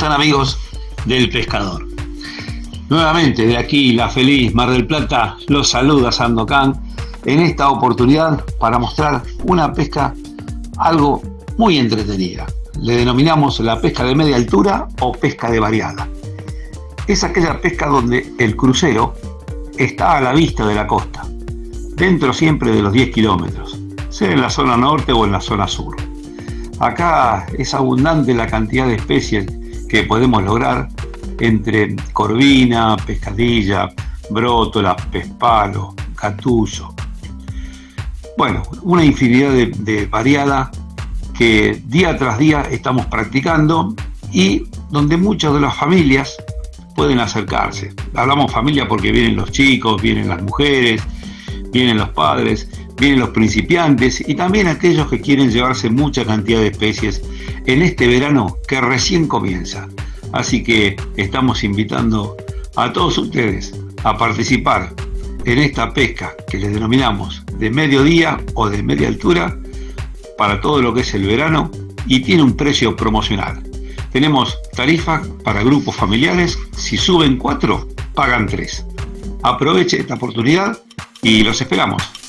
¿Cómo están amigos del pescador? Nuevamente de aquí la feliz Mar del Plata los saluda Sandocan en esta oportunidad para mostrar una pesca algo muy entretenida. Le denominamos la pesca de media altura o pesca de variada. Es aquella pesca donde el crucero está a la vista de la costa, dentro siempre de los 10 kilómetros, sea en la zona norte o en la zona sur. Acá es abundante la cantidad de especies que podemos lograr entre corvina, pescadilla, brótola, pespalo, catullo. Bueno, una infinidad de, de variada que día tras día estamos practicando y donde muchas de las familias pueden acercarse. Hablamos familia porque vienen los chicos, vienen las mujeres, vienen los padres, vienen los principiantes y también aquellos que quieren llevarse mucha cantidad de especies en este verano que recién comienza. Así que estamos invitando a todos ustedes a participar en esta pesca que les denominamos de mediodía o de media altura para todo lo que es el verano y tiene un precio promocional. Tenemos tarifa para grupos familiares, si suben cuatro, pagan tres. Aproveche esta oportunidad y los esperamos.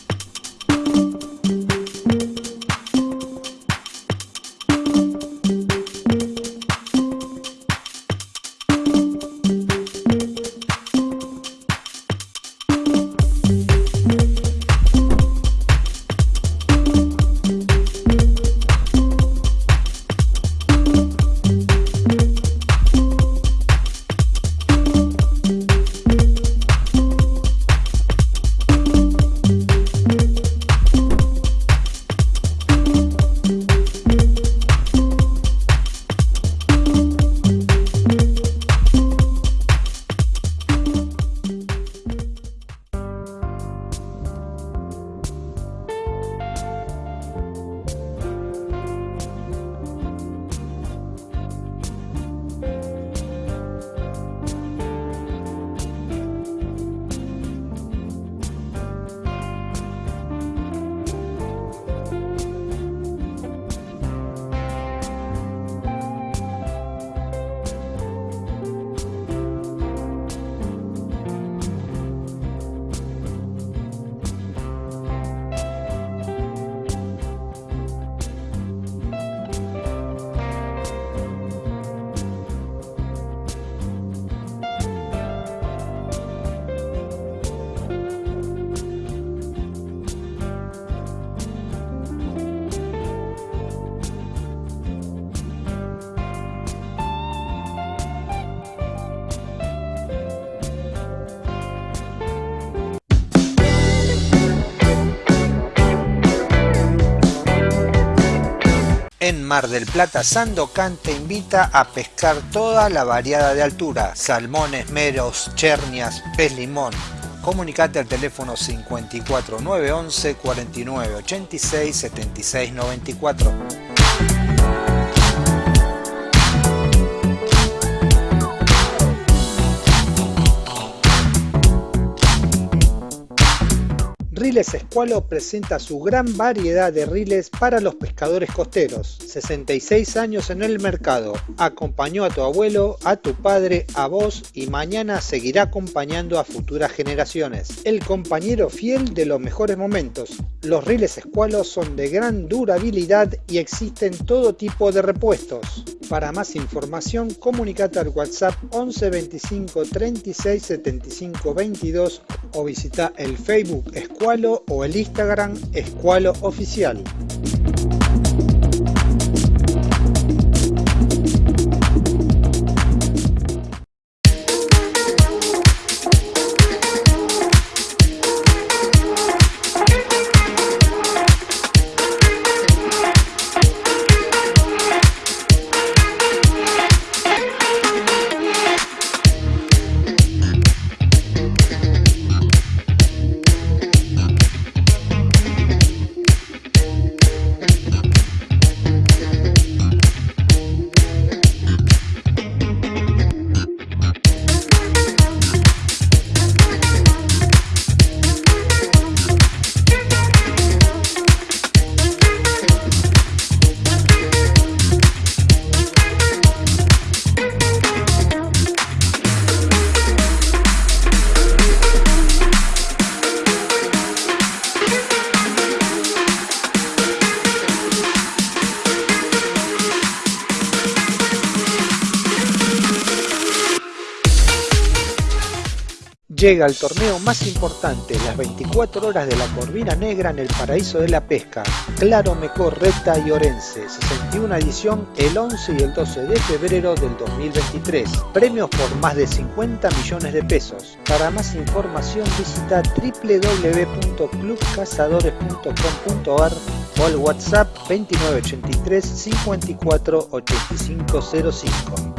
Mar del Plata, Sandocan te invita a pescar toda la variada de altura, salmones, meros, chernias, pez limón. Comunicate al teléfono 54911 4986 7694. Riles Escualo presenta su gran variedad de riles para los pescadores costeros. 66 años en el mercado. Acompañó a tu abuelo, a tu padre, a vos y mañana seguirá acompañando a futuras generaciones. El compañero fiel de los mejores momentos. Los riles Escualo son de gran durabilidad y existen todo tipo de repuestos. Para más información, comunicate al WhatsApp 11 25 36 75 22 o visita el Facebook Escualo o el Instagram Escualo Oficial. Llega el torneo más importante, las 24 horas de la Corvina Negra en el paraíso de la pesca, Claro Mecó, Recta y Orense, 61 edición el 11 y el 12 de febrero del 2023. Premios por más de 50 millones de pesos. Para más información visita www.clubcazadores.com.ar o al WhatsApp 2983 54 8505.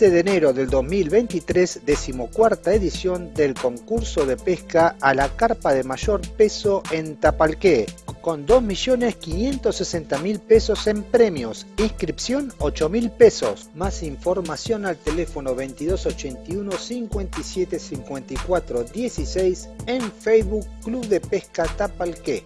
15 de enero del 2023, decimocuarta edición del concurso de pesca a la carpa de mayor peso en Tapalqué, con 2.560.000 pesos en premios, inscripción 8.000 pesos, más información al teléfono 2281 57 54 16 en Facebook Club de Pesca Tapalqué.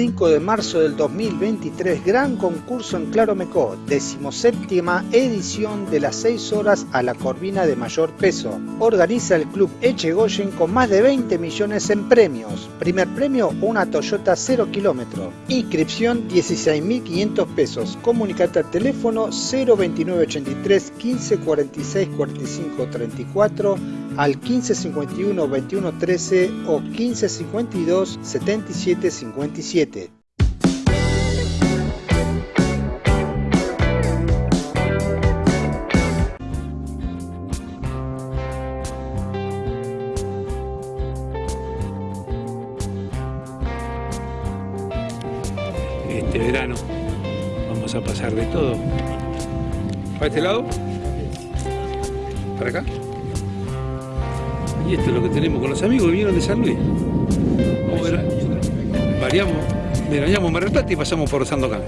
5 de marzo del 2023, gran concurso en Claromecó, decimoséptima edición de las 6 horas a la corvina de mayor peso. Organiza el club Echegoyen con más de 20 millones en premios. Primer premio, una Toyota 0 kilómetro. Inscripción 16.500 pesos. Comunicate al teléfono 02983 15 46 45 34 al 1551 21 13 o 1552 77 57. Este verano vamos a pasar de todo. ¿Para este lado? ¿Para acá? Y esto es lo que tenemos con los amigos que vinieron de San Luis. variamos, veraneamos Mar del y pasamos por Sandokan.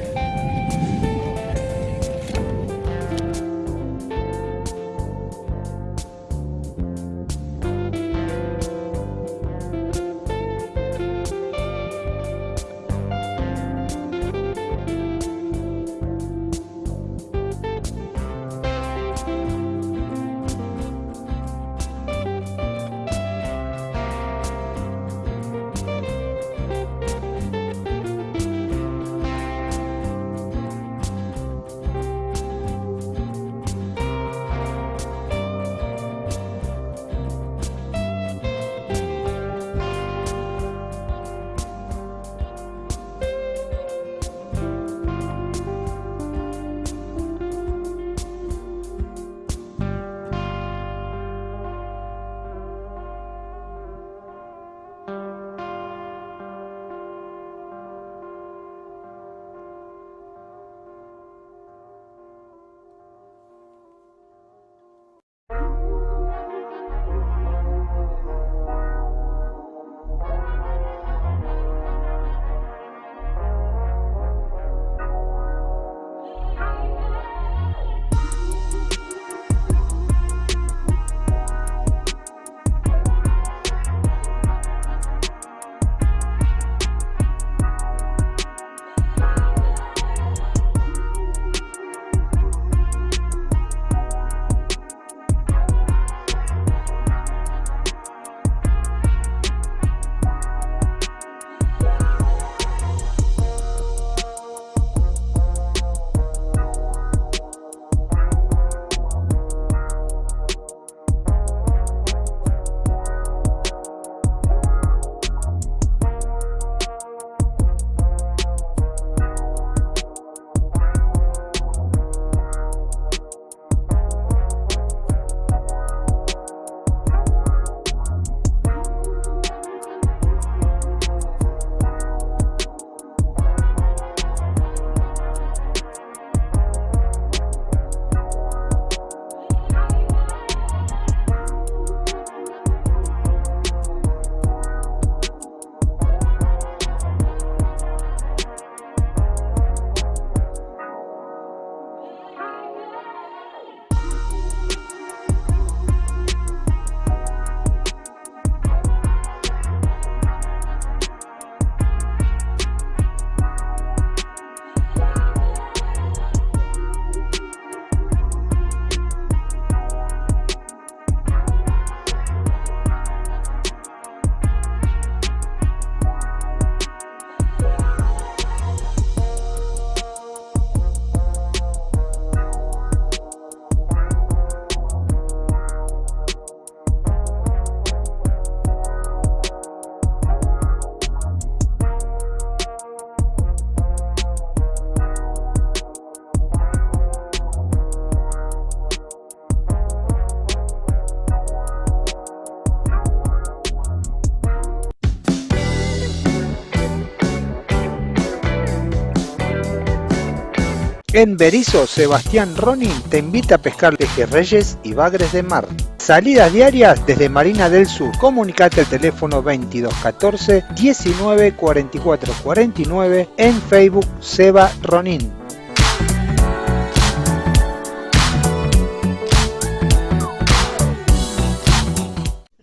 En Berizo, Sebastián Ronin te invita a pescar pejerreyes y bagres de mar. Salidas diarias desde Marina del Sur. Comunicate al teléfono 2214 19 44 49 en Facebook Seba Ronin.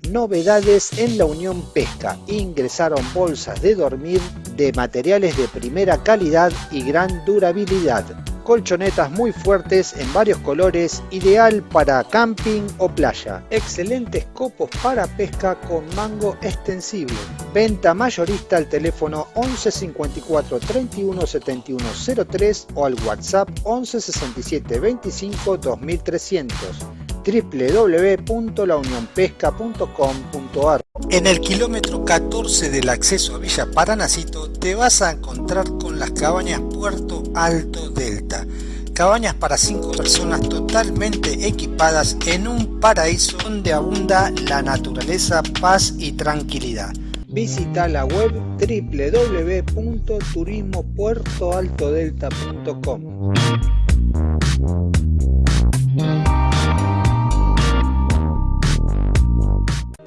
Novedades en la Unión Pesca. Ingresaron bolsas de dormir de materiales de primera calidad y gran durabilidad colchonetas muy fuertes en varios colores, ideal para camping o playa. Excelentes copos para pesca con mango extensible. Venta mayorista al teléfono 11 54 31 71 03 o al WhatsApp 11 67 25 2300 www.launionpesca.com.ar En el kilómetro 14 del acceso a Villa Paranacito te vas a encontrar con las cabañas Puerto Alto Delta. Cabañas para 5 personas totalmente equipadas en un paraíso donde abunda la naturaleza, paz y tranquilidad. Visita la web www.turismopuertoaltodelta.com.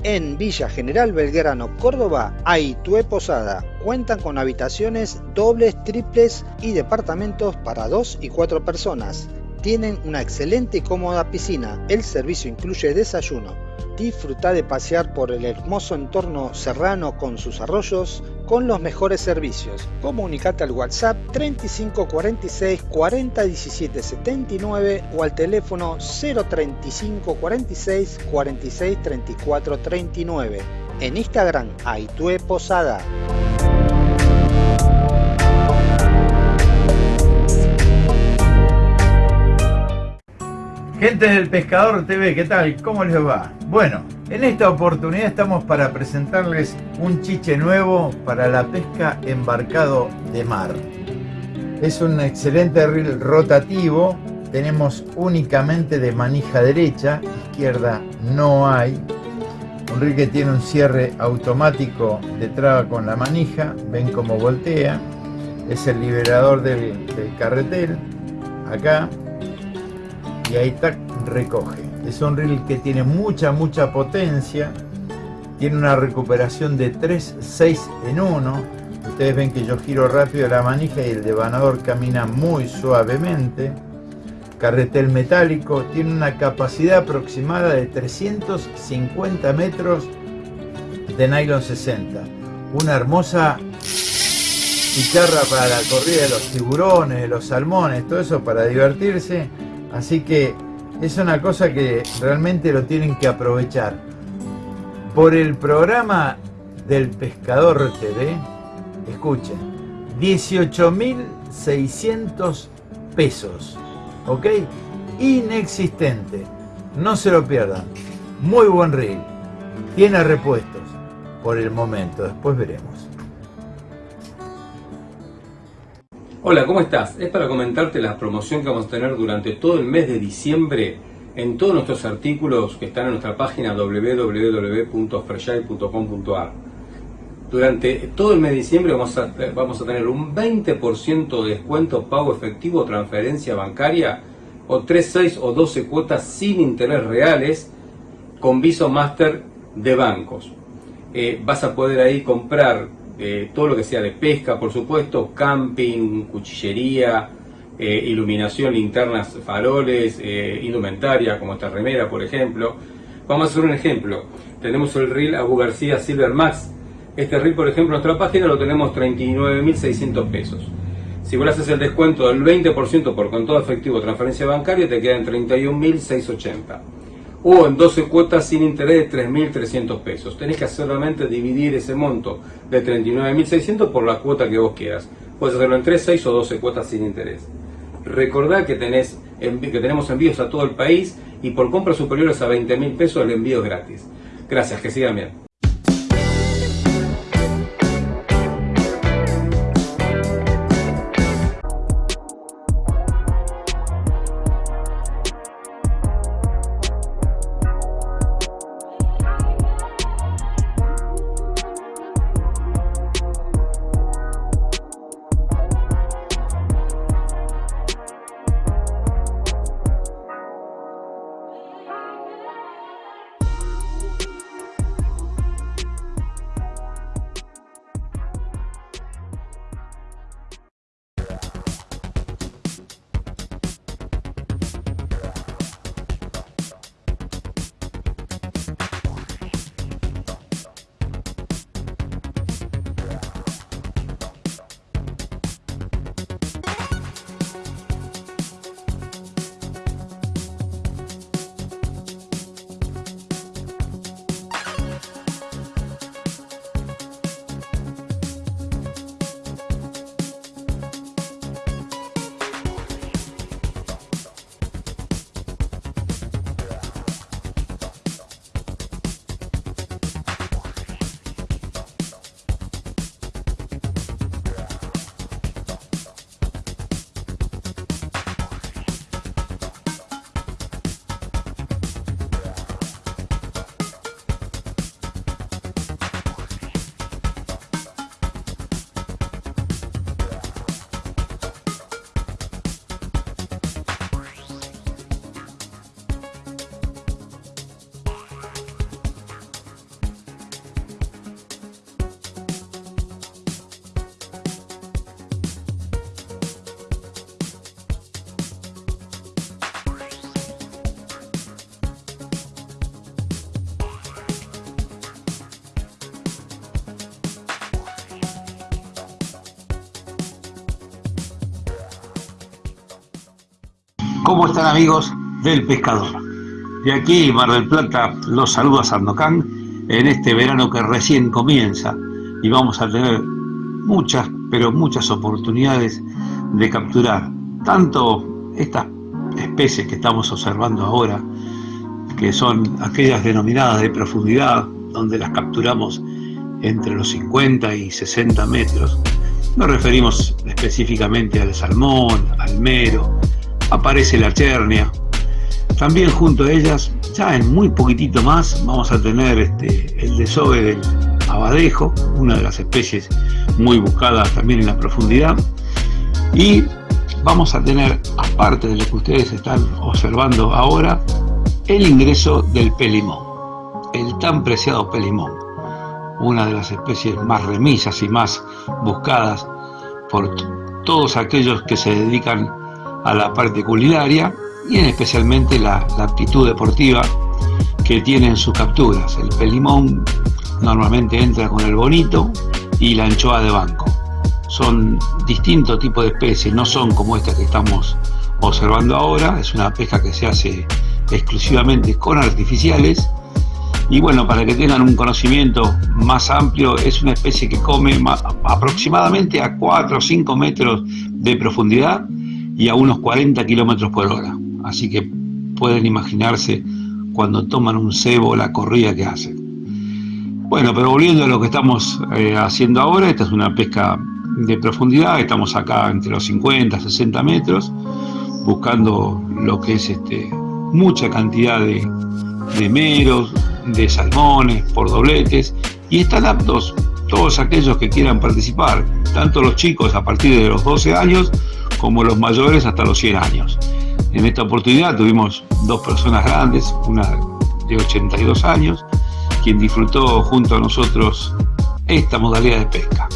En Villa General Belgrano, Córdoba, hay Posada. Cuentan con habitaciones dobles, triples y departamentos para dos y cuatro personas. Tienen una excelente y cómoda piscina. El servicio incluye desayuno. Disfruta de pasear por el hermoso entorno serrano con sus arroyos con los mejores servicios. Comunicate al WhatsApp 35 46 40 17 79 o al teléfono 035 46 46 34 39. En Instagram, Aitue Posada. Gente del Pescador TV, ¿qué tal? ¿Cómo les va? Bueno, en esta oportunidad estamos para presentarles un chiche nuevo para la pesca embarcado de mar. Es un excelente reel rotativo, tenemos únicamente de manija derecha, izquierda no hay. Un reel que tiene un cierre automático de traba con la manija, ven cómo voltea. Es el liberador del, del carretel, acá, y ahí recoge. Es un reel que tiene mucha, mucha potencia. Tiene una recuperación de 3, 6 en 1. Ustedes ven que yo giro rápido la manija y el devanador camina muy suavemente. Carretel metálico. Tiene una capacidad aproximada de 350 metros de nylon 60. Una hermosa chicharra para la corrida de los tiburones, de los salmones, todo eso para divertirse Así que es una cosa que realmente lo tienen que aprovechar. Por el programa del Pescador TV, escuchen, 18.600 pesos, ¿ok? Inexistente, no se lo pierdan. Muy buen reel, tiene repuestos por el momento, después veremos. Hola, ¿cómo estás? Es para comentarte la promoción que vamos a tener durante todo el mes de diciembre en todos nuestros artículos que están en nuestra página www.freshai.com.ar. Durante todo el mes de diciembre vamos a, vamos a tener un 20% de descuento pago efectivo transferencia bancaria o 3, 6 o 12 cuotas sin interés reales con Viso Master de bancos. Eh, vas a poder ahí comprar eh, todo lo que sea de pesca, por supuesto, camping, cuchillería, eh, iluminación, linternas, faroles, eh, indumentaria, como esta remera, por ejemplo. Vamos a hacer un ejemplo. Tenemos el reel Abu García Silver Max. Este reel, por ejemplo, en nuestra página lo tenemos 39.600 pesos. Si vos haces el descuento del 20% por con todo efectivo transferencia bancaria, te quedan 31.680 o en 12 cuotas sin interés de 3.300 pesos. Tenés que solamente dividir ese monto de 39.600 por la cuota que vos quieras. Puedes hacerlo en 3, 6 o 12 cuotas sin interés. Recordá que, tenés, que tenemos envíos a todo el país y por compras superiores a 20.000 pesos el envío es gratis. Gracias, que sigan bien. ¿Cómo están amigos del pescador? De aquí, Mar del Plata, los saluda Sandocan en este verano que recién comienza y vamos a tener muchas, pero muchas oportunidades de capturar tanto estas especies que estamos observando ahora, que son aquellas denominadas de profundidad, donde las capturamos entre los 50 y 60 metros. Nos referimos específicamente al salmón, al mero, aparece la chernia. También junto a ellas, ya en muy poquitito más, vamos a tener este, el desove del abadejo, una de las especies muy buscadas también en la profundidad. Y vamos a tener, aparte de lo que ustedes están observando ahora, el ingreso del pelimón, el tan preciado pelimón, una de las especies más remisas y más buscadas por todos aquellos que se dedican a la parte culinaria y en especialmente la, aptitud deportiva que tienen sus capturas. El pelimón normalmente entra con el bonito y la anchoa de banco. Son distintos tipos de especies, no son como esta que estamos observando ahora, es una pesca que se hace exclusivamente con artificiales y bueno, para que tengan un conocimiento más amplio, es una especie que come aproximadamente a 4 o 5 metros de profundidad y a unos 40 kilómetros por hora. Así que pueden imaginarse cuando toman un cebo la corrida que hacen. Bueno, pero volviendo a lo que estamos eh, haciendo ahora, esta es una pesca de profundidad, estamos acá entre los 50 60 metros, buscando lo que es este, mucha cantidad de, de meros, de salmones, por dobletes, y están aptos todos aquellos que quieran participar, tanto los chicos a partir de los 12 años como los mayores hasta los 100 años. En esta oportunidad tuvimos dos personas grandes, una de 82 años, quien disfrutó junto a nosotros esta modalidad de pesca.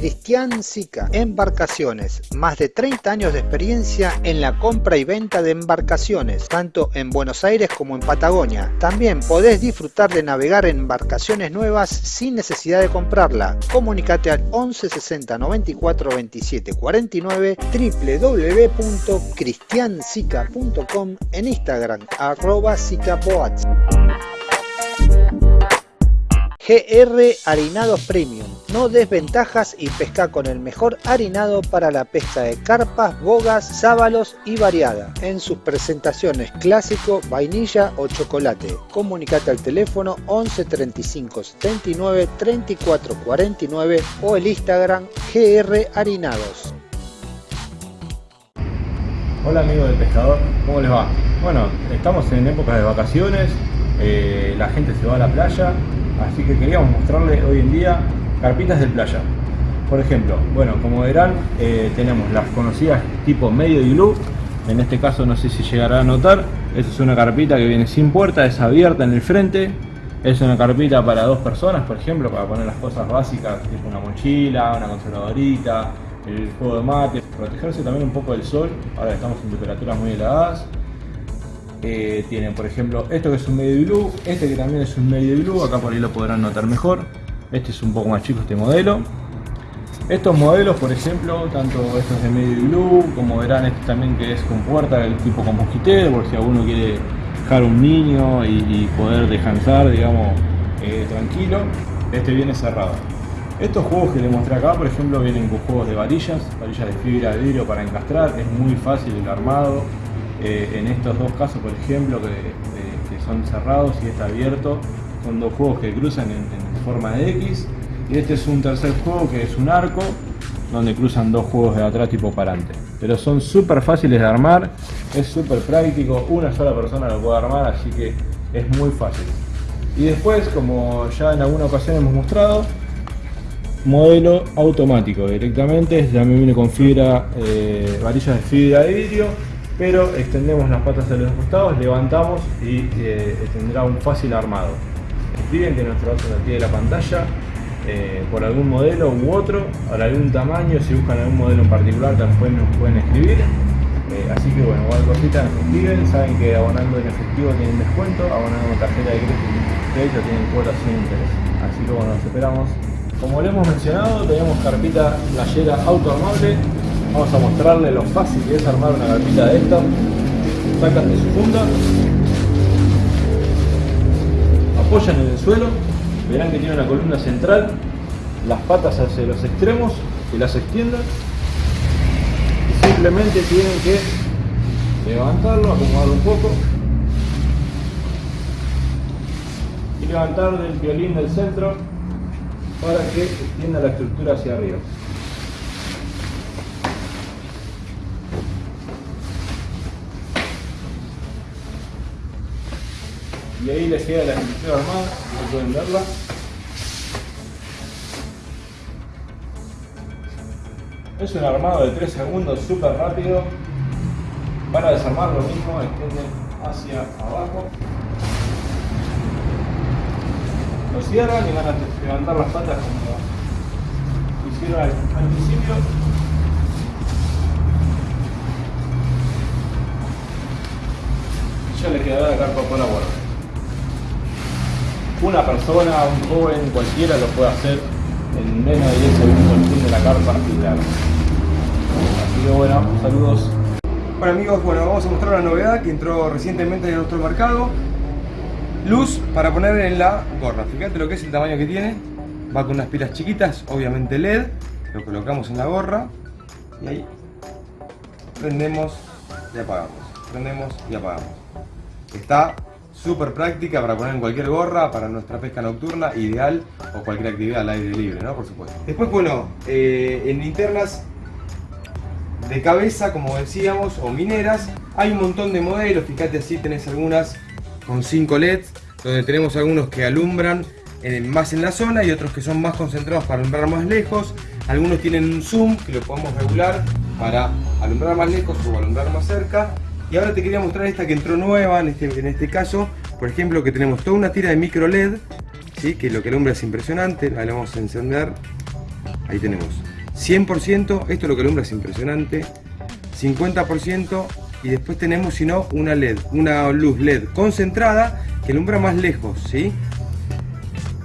Cristian Sica, Embarcaciones, más de 30 años de experiencia en la compra y venta de embarcaciones, tanto en Buenos Aires como en Patagonia. También podés disfrutar de navegar en embarcaciones nuevas sin necesidad de comprarla. Comunicate al 11 60 94 27 49 www.cristiansica.com en Instagram arroba. GR Harinados Premium. No desventajas y pesca con el mejor harinado para la pesca de carpas, bogas, sábalos y variada. En sus presentaciones clásico, vainilla o chocolate. Comunicate al teléfono 11 35 79 34 49 o el Instagram GR Harinados. Hola amigos del pescador, ¿cómo les va? Bueno, estamos en época de vacaciones, eh, la gente se va a la playa así que queríamos mostrarles hoy en día carpitas de playa. Por ejemplo, bueno, como verán, eh, tenemos las conocidas tipo medio iglú, en este caso no sé si llegará a notar, esta es una carpita que viene sin puerta, es abierta en el frente, es una carpita para dos personas, por ejemplo, para poner las cosas básicas, tipo una mochila, una conservadorita, el juego de mate, protegerse también un poco del sol, ahora estamos en temperaturas muy heladas, eh, tienen por ejemplo esto que es un medio blue, este que también es un medio blue, acá por ahí lo podrán notar mejor. Este es un poco más chico este modelo. Estos modelos, por ejemplo, tanto estos de medio blue, como verán este también que es con puerta, del tipo con mosquitero, por si alguno quiere dejar un niño y, poder descansar, digamos, eh, tranquilo. Este viene cerrado. Estos juegos que les mostré acá, por ejemplo, vienen con juegos de varillas, varillas de fibra de vidrio para encastrar, es muy fácil el armado, eh, en estos dos casos, por ejemplo, que, son cerrados y está abierto, son dos juegos que cruzan en, forma de X. Y este es un tercer juego que es un arco, donde cruzan dos juegos de atrás tipo parante. Pero son súper fáciles de armar, es súper práctico, una sola persona lo puede armar, así que es muy fácil. Y después, como ya en alguna ocasión hemos mostrado, modelo automático directamente, ya me viene con fibra, eh, varillas de fibra de vidrio pero extendemos las patas a los costados, levantamos y eh, tendrá un fácil armado. Escriben que nuestro datos aquí de la pantalla eh, por algún modelo u otro, por algún tamaño, si buscan algún modelo en particular también nos pueden escribir. Eh, así que bueno, igual cositas nos escriben, saben que abonando en efectivo tienen descuento, abonando con tarjeta de crédito tienen cuotas sin interés. Así que bueno, nos esperamos. Como le hemos mencionado, tenemos carpita playera autoarmable. Vamos a mostrarle lo fácil que es armar una carpita de esta. Sacan de su funda, apoyan en el suelo, verán que tiene una columna central, las patas hacia los extremos y las extienden simplemente tienen que levantarlo, acomodarlo un poco y levantar del violín del centro para que extienda la estructura hacia arriba. Y ahí les queda la estructura armada, pueden verla. Es un armado de 3 segundos súper rápido. Para desarmar lo mismo, extienden hacia abajo. Lo cierran y van a levantar las patas como hicieron al, principio. Y ya le quedará la carpa por la guarda. Una persona, un joven, cualquiera lo puede hacer en menos de 10 segundos tiene la carpa y la Así que bueno, saludos. Bueno amigos, bueno, vamos a mostrar una novedad que entró recientemente en nuestro mercado. Luz para poner en la gorra. Fíjate lo que es el tamaño que tiene. Va con unas pilas chiquitas, obviamente LED. Lo colocamos en la gorra. Y ahí prendemos y apagamos. Prendemos y apagamos. Está súper práctica para poner en cualquier gorra, para nuestra pesca nocturna, ideal, o cualquier actividad al aire libre, ¿no? Por supuesto. Después, bueno, eh, en linternas de cabeza, como decíamos, o mineras, hay un montón de modelos, fíjate así tenés algunas con 5 LEDs, donde tenemos algunos que alumbran más en la zona y otros que son más concentrados para alumbrar más lejos. Algunos tienen un zoom que lo podemos regular para alumbrar más lejos o alumbrar más cerca. Y ahora te quería mostrar esta que entró nueva, en este, en este caso, por ejemplo, que tenemos toda una tira de micro LED, ¿sí? que lo que alumbra es impresionante, la vamos a encender, ahí tenemos, 100%, esto lo que alumbra es impresionante, 50% y después tenemos, si no, una LED, una luz LED concentrada que alumbra más lejos, ¿sí?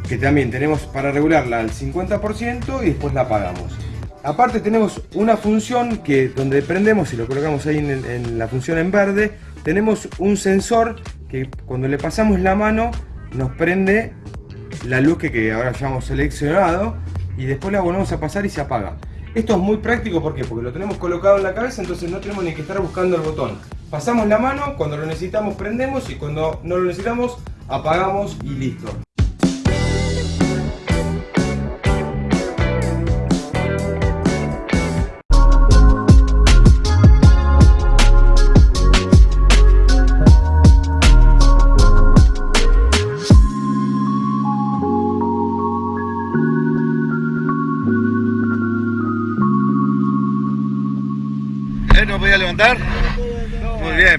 que también tenemos para regularla al 50% y después la apagamos. Aparte tenemos una función que donde prendemos y lo colocamos ahí en, la función en verde, tenemos un sensor que cuando le pasamos la mano nos prende la luz que, ahora ya hemos seleccionado y después la volvemos a pasar y se apaga. Esto es muy práctico ¿por porque lo tenemos colocado en la cabeza, entonces no tenemos ni que estar buscando el botón. Pasamos la mano, cuando lo necesitamos prendemos y cuando no lo necesitamos apagamos y listo.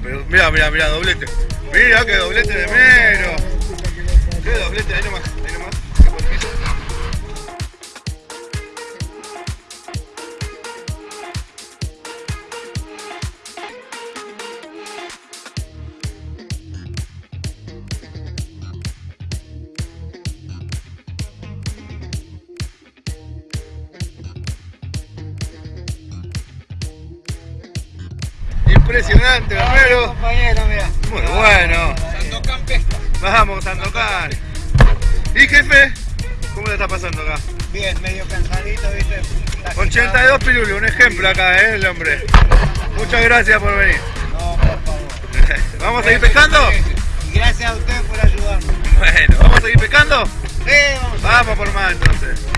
Pero mira, mira, mira, doblete. Mira que doblete de mero. Qué doblete, ahí nomás, jefe? ¿Cómo le está pasando acá? Bien, medio cansadito, viste. 82 pilulos, un ejemplo acá, ¿eh? El hombre. Muchas gracias por venir. No, por favor. ¿Vamos a seguir pescando? Gracias a ustedes por ayudarnos. Bueno, ¿vamos a seguir pescando? Sí, vamos. Vamos por más entonces.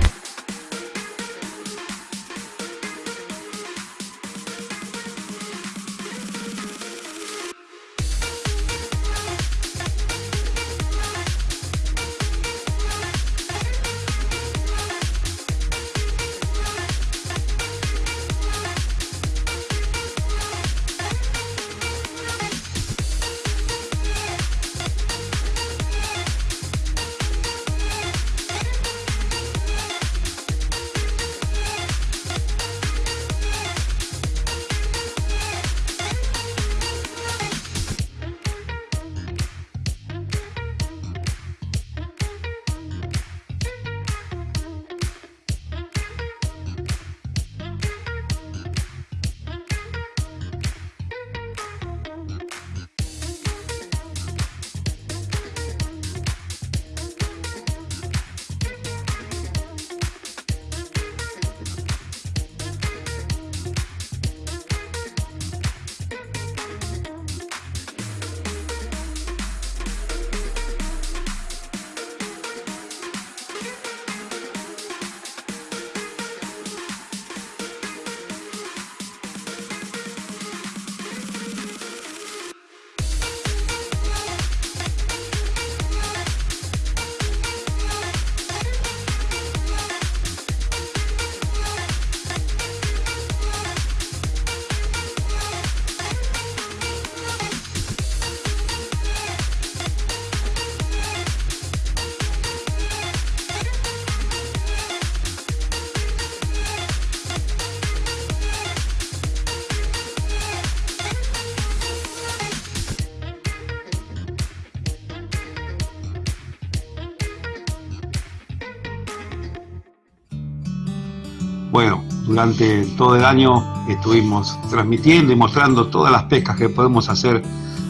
Bueno, durante todo el año estuvimos transmitiendo y mostrando todas las pescas que podemos hacer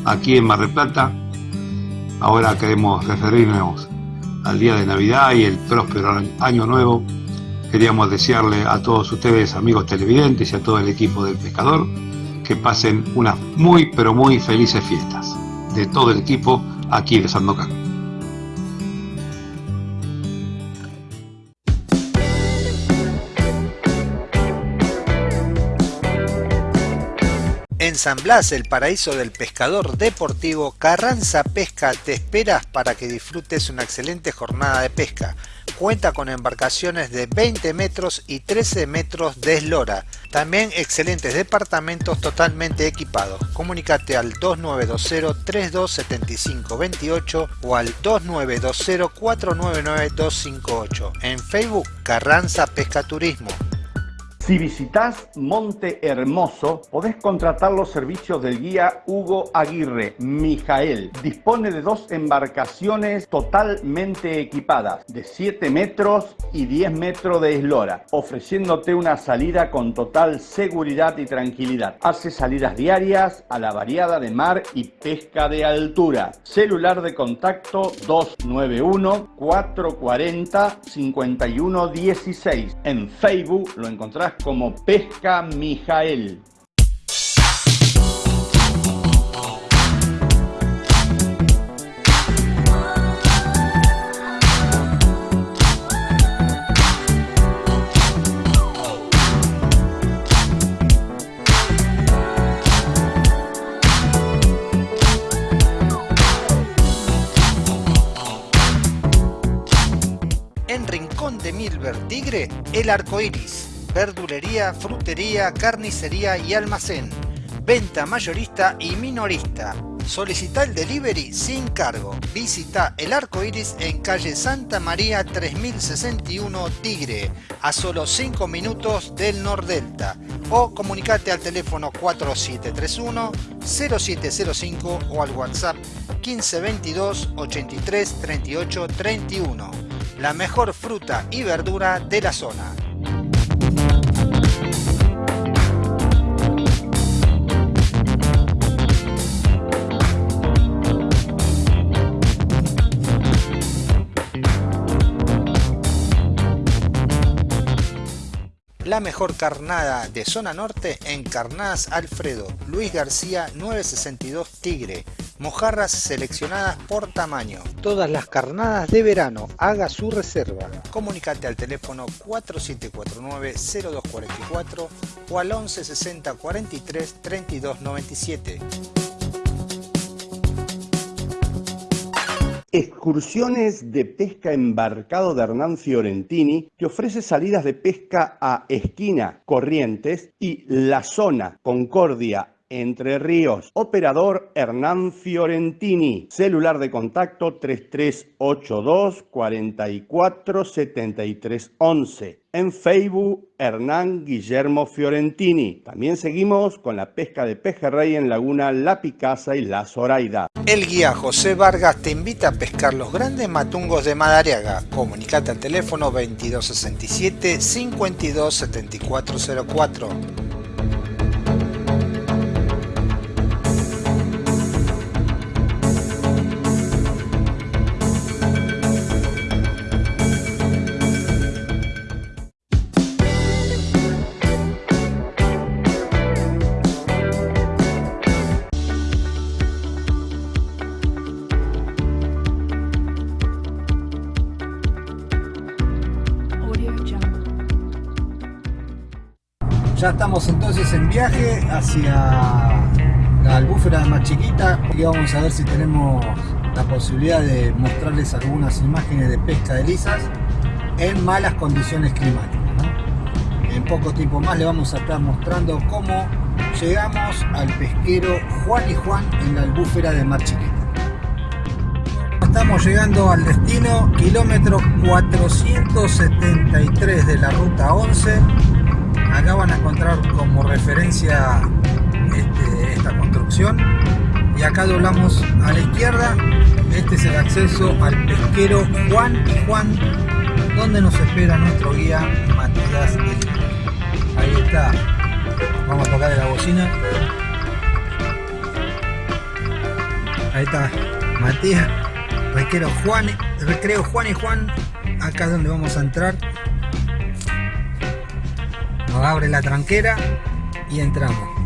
aquí en Mar del Plata. Ahora queremos referirnos al día de Navidad y el próspero año nuevo. Queríamos desearle a todos ustedes, amigos televidentes y a todo el equipo del pescador, que pasen unas muy pero muy felices fiestas de todo el equipo aquí de Sandokan. San Blas, el paraíso del pescador deportivo, Carranza Pesca te esperas para que disfrutes una excelente jornada de pesca. Cuenta con embarcaciones de 20 metros y 13 metros de eslora. También excelentes departamentos totalmente equipados. Comunicate al 2920-327528 o al 2920-499-258. En Facebook, Carranza Pesca Turismo. Si visitas Monte Hermoso, podés contratar los servicios del guía Hugo Aguirre, Mijael. Dispone de dos embarcaciones totalmente equipadas, de 7 metros y 10 metros de eslora, ofreciéndote una salida con total seguridad y tranquilidad. Hace salidas diarias a la variada de mar y pesca de altura. Celular de contacto 291 440 5116. En Facebook lo encontrás como Pesca Mijael. En Rincón de Milver Tigre, el arco iris. Verdulería, frutería, carnicería y almacén. Venta mayorista y minorista. Solicita el delivery sin cargo. Visita el arco iris en calle Santa María 3061 Tigre, a solo 5 minutos del Nordelta. O comunicate al teléfono 4731 0705 o al WhatsApp 1522 83 38 31. La mejor fruta y verdura de la zona. La mejor carnada de zona norte en Carnadas Alfredo, Luis García 962 Tigre, mojarras seleccionadas por tamaño. Todas las carnadas de verano, haga su reserva. Comunicate al teléfono 4749-0244 o al 1160 43 32 97. Excursiones de pesca embarcado de Hernán Fiorentini que ofrece salidas de pesca a Esquina, Corrientes y La Zona, Concordia, Entre Ríos. Operador Hernán Fiorentini. Celular de contacto 3382 44 73 11. En Facebook, Hernán Guillermo Fiorentini. También seguimos con la pesca de pejerrey en Laguna La Picasa y La Zoraida. El guía José Vargas te invita a pescar los grandes matungos de Madariaga. Comunicate al teléfono 2267 527404. Ya estamos entonces en viaje hacia la albúfera más chiquita y vamos a ver si tenemos la posibilidad de mostrarles algunas imágenes de pesca de lisas en malas condiciones climáticas. En poco tiempo más le vamos a estar mostrando cómo llegamos al pesquero Juan y Juan en la albúfera de Mar Chiquita. Estamos llegando al destino, kilómetro 473 de la ruta 11 acá van a encontrar como referencia este, esta construcción y acá doblamos a la izquierda este es el acceso al pesquero Juan y Juan donde nos espera nuestro guía Matías. Ahí está. Vamos a tocar la bocina. Ahí está Matías, Recreo Juan, Recreo Juan y Juan. Acá es donde vamos a entrar. Nos abre la tranquera y entramos.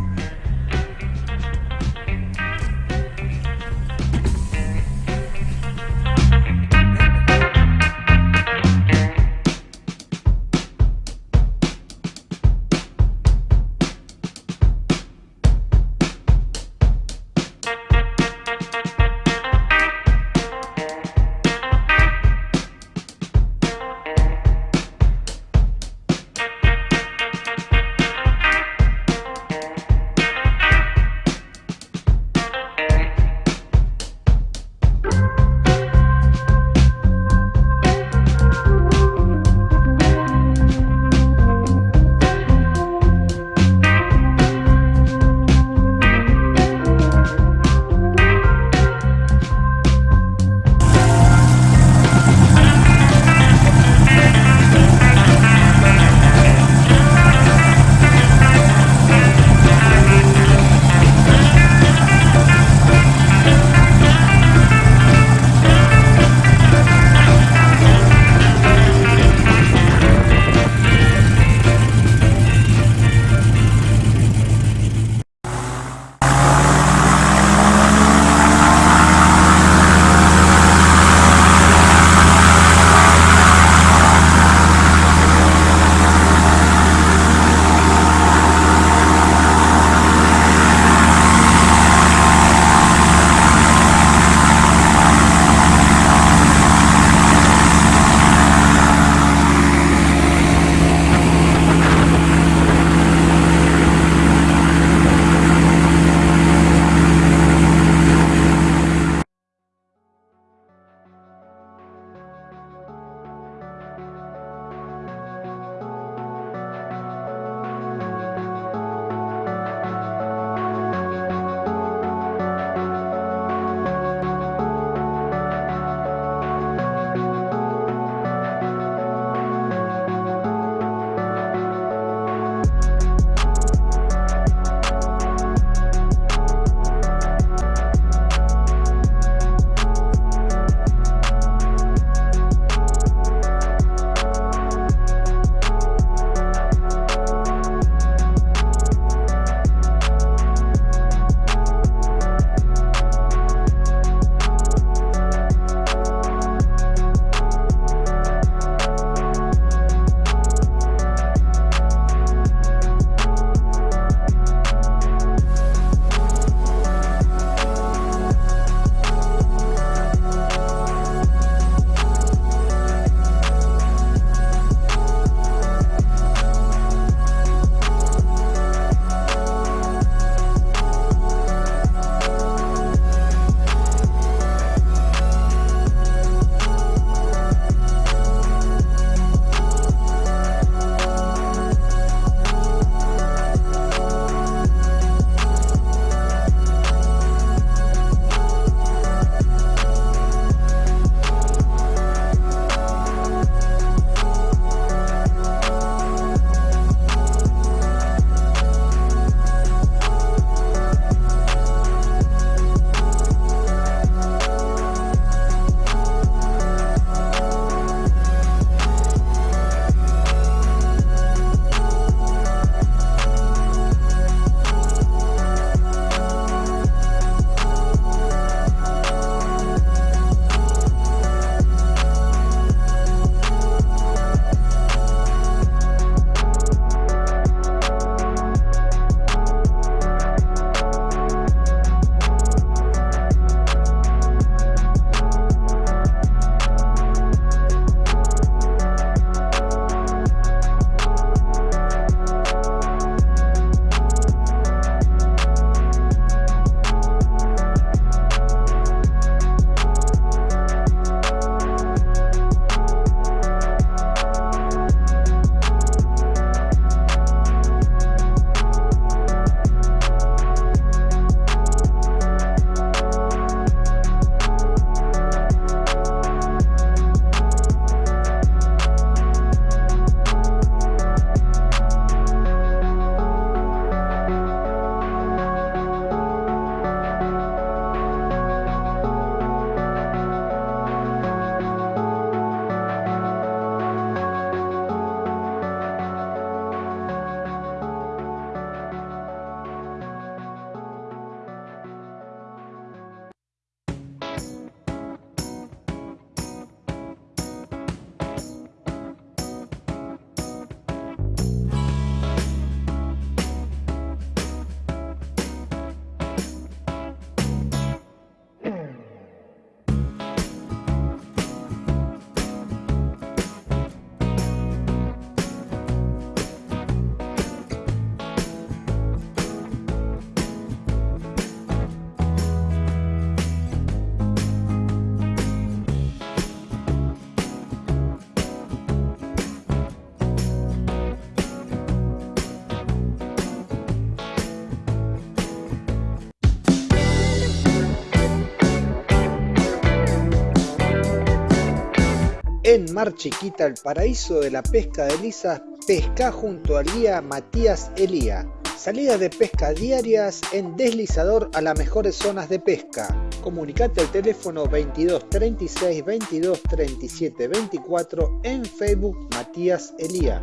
Mar Chiquita, el paraíso de la pesca de lisas, pesca junto al guía Matías Elía. Salidas de pesca diarias en deslizador a las mejores zonas de pesca. Comunicate al teléfono 22 36 22 37 24 en Facebook Matías Elía.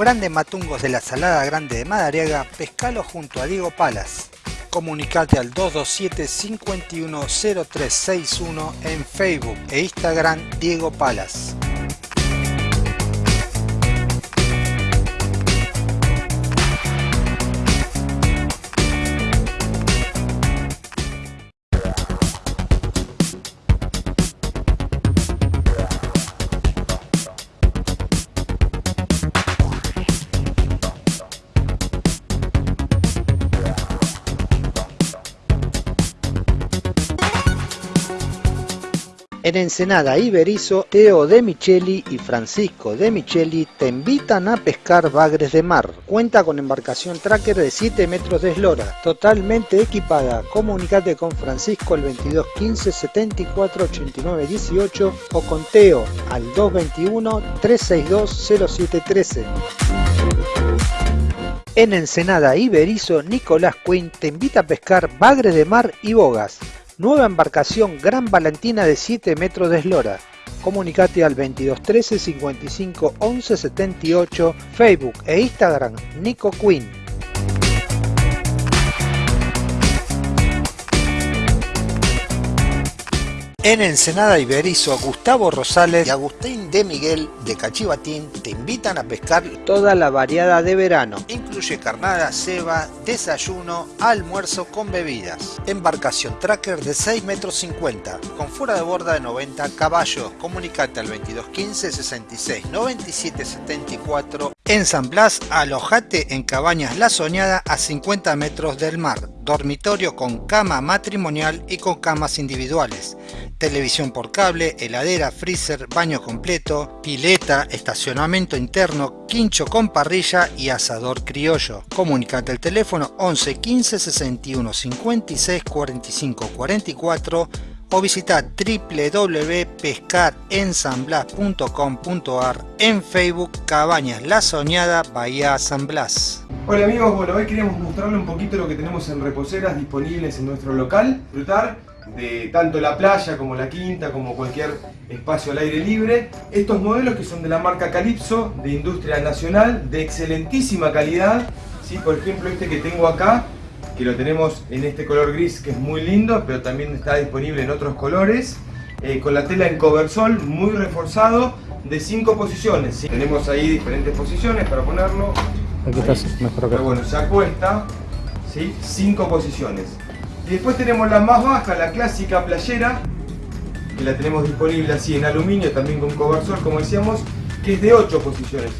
Los grandes matungos de la Salada Grande de Madariaga, pescalo junto a Diego Palas. Comunicate al 227 510361 en Facebook e Instagram Diego Palas. En Ensenada y Berizo, Teo de Micheli y Francisco de Micheli te invitan a pescar bagres de mar. Cuenta con embarcación tracker de 7 metros de eslora, totalmente equipada. Comunicate con Francisco al 22 15 74 89 18 o con Teo al 221 362 0713. En Ensenada y Berizo, Nicolás Quinn te invita a pescar bagres de mar y bogas. Nueva embarcación Gran Valentina de 7 metros de eslora. Comunicate al 2213 55 11 78, Facebook e Instagram Nico Quinn. En Ensenada Iberizo, Gustavo Rosales y Agustín de Miguel de Cachivatín te invitan a pescar toda la variada de verano. Incluye carnada, ceba, desayuno, almuerzo con bebidas. Embarcación tracker de 6 metros 50, con fuera de borda de 90 caballos. Comunicate al 2215 66 97 74. En San Blas, alojate en Cabañas La Soñada a 50 metros del mar. Dormitorio con cama matrimonial y con camas individuales televisión por cable, heladera, freezer, baño completo, pileta, estacionamiento interno, quincho con parrilla y asador criollo. Comunicate al teléfono 11 15 61 56 45 44 o visita www.pescarensanblas.com.ar en Facebook Cabañas La Soñada Bahía San Blas. Hola amigos, bueno hoy queríamos mostrarle un poquito lo que tenemos en reposeras disponibles en nuestro local. Disfrutar de tanto la playa como la quinta, como cualquier espacio al aire libre. Estos modelos que son de la marca Calypso, de industria nacional, de excelentísima calidad. ¿sí? Por ejemplo, este que tengo acá, que lo tenemos en este color gris que es muy lindo, pero también está disponible en otros colores. Eh, con la tela en coversol, muy reforzado, de 5 posiciones. Tenemos ahí diferentes posiciones para ponerlo. Aquí estás mejor acá. Pero bueno, se acuesta, 5 posiciones. Y después tenemos la más baja, la clásica playera, que la tenemos disponible así en aluminio, también con coversol, como decíamos, que es de 8 posiciones.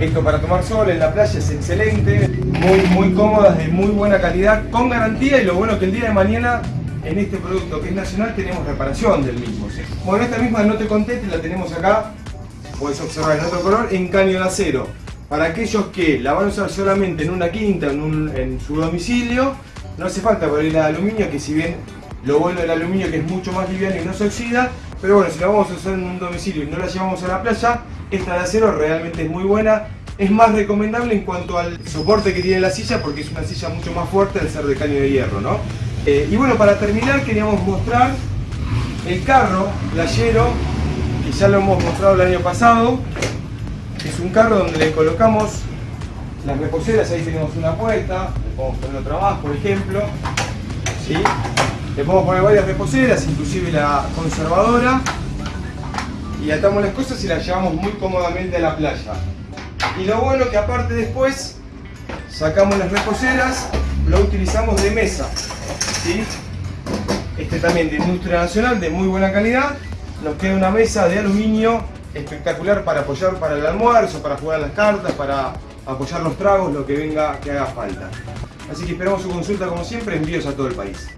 Esto para tomar sol en la playa es excelente, muy, muy cómodas, de muy buena calidad, con garantía y lo bueno que el día de mañana en este producto que es nacional tenemos reparación del mismo. Bueno, esta misma no te conté, la tenemos acá puedes observar en otro color, en caño de acero. Para aquellos que la van a usar solamente en una quinta, en, en su domicilio, no hace falta ponerla de aluminio, que si bien lo bueno del aluminio que es mucho más liviano y no se oxida, pero bueno, si la vamos a usar en un domicilio y no la llevamos a la playa, esta de acero realmente es muy buena. Es más recomendable en cuanto al soporte que tiene la silla, porque es una silla mucho más fuerte al ser de caño de hierro, ¿no? Eh, y bueno, para terminar queríamos mostrar el carro playero que ya lo hemos mostrado el año pasado. Es un carro donde le colocamos las reposeras, ahí tenemos una puerta, le podemos poner otra más, por ejemplo. ¿sí? Le podemos poner varias reposeras, inclusive la conservadora. Y atamos las cosas y las llevamos muy cómodamente a la playa. Y lo bueno que aparte después sacamos las reposeras, lo utilizamos de mesa. Este también de industria nacional, de muy buena calidad nos queda una mesa de aluminio espectacular para apoyar para el almuerzo, para jugar las cartas, para apoyar los tragos, lo que venga que haga falta. Así que esperamos su consulta como siempre, envíos a todo el país.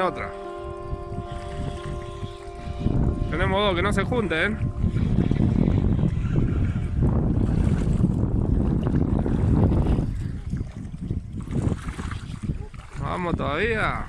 Otra. Tenemos dos que no se junten. Vamos todavía.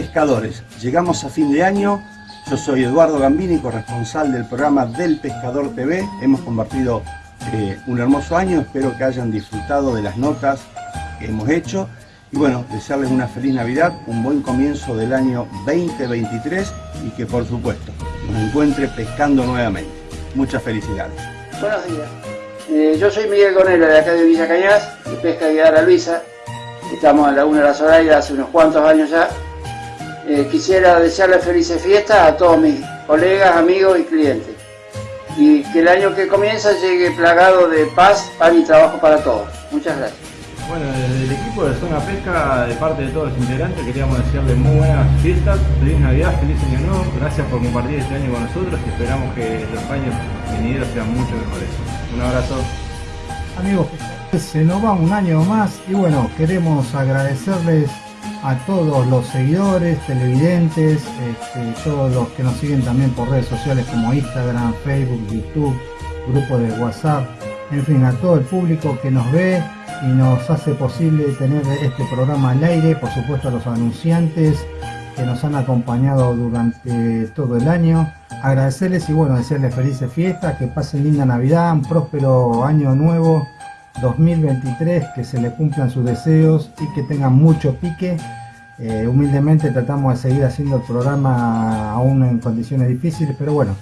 Pescadores, llegamos a fin de año. Yo soy Eduardo Gambini, corresponsal del programa Del Pescador TV. Hemos compartido eh, un hermoso año, espero que hayan disfrutado de las notas que hemos hecho. Y bueno, desearles una feliz Navidad, un buen comienzo del año 2023 y que por supuesto nos encuentre pescando nuevamente. Muchas felicidades. Buenos días. Eh, yo soy Miguel Gonero de acá de Villa Cañas, de Pesca Guiar a Luisa. Estamos en Laguna de la Zoraida hace unos cuantos años ya. Eh, quisiera desearle felices fiestas a todos mis colegas, amigos y clientes. Y que el año que comienza llegue plagado de paz, pan y trabajo para todos. Muchas gracias. Bueno, desde el equipo de Zona Pesca, de parte de todos los integrantes, queríamos desearles muy buenas fiestas, feliz Navidad, feliz Año Nuevo. Gracias por compartir este año con nosotros y esperamos que los años venideros sean mucho mejores. Un abrazo. Amigos, se nos va un año más y bueno, queremos agradecerles a todos los seguidores, televidentes, este, todos los que nos siguen también por redes sociales como Instagram, Facebook, YouTube, grupo de WhatsApp, en fin, a todo el público que nos ve y nos hace posible tener este programa al aire, por supuesto a los anunciantes que nos han acompañado durante todo el año, agradecerles y bueno, desearles felices fiestas, que pasen linda Navidad, un próspero año nuevo 2023, que se les cumplan sus deseos y que tengan mucho pique. Eh, humildemente tratamos de seguir haciendo el programa aún en condiciones difíciles, pero bueno,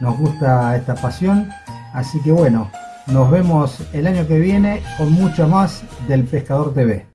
nos gusta esta pasión. Así que bueno, nos vemos el año que viene con mucho más del Pescador TV.